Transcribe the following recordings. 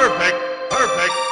perfect, perfect.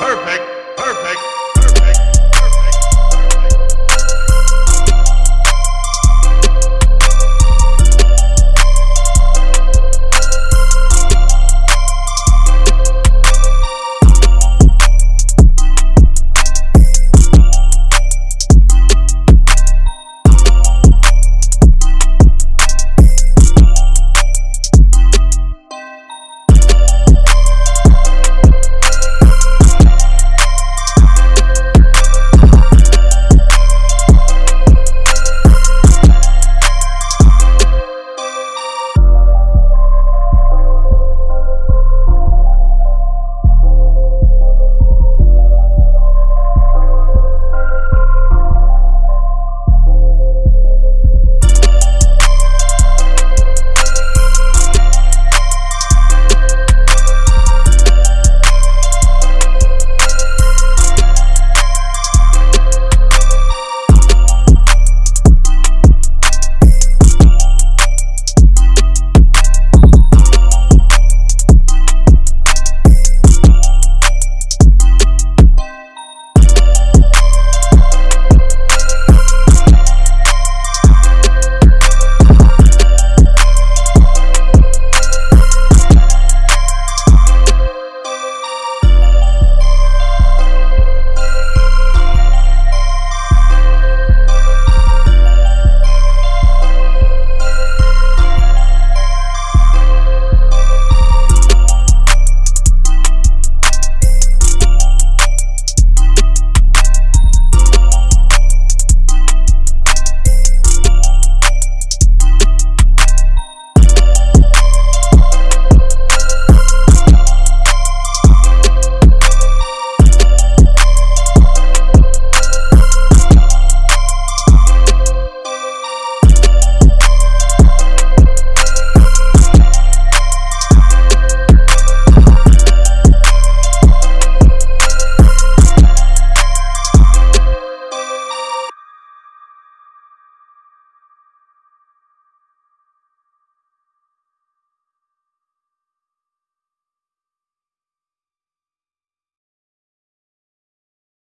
Perfect, perfect.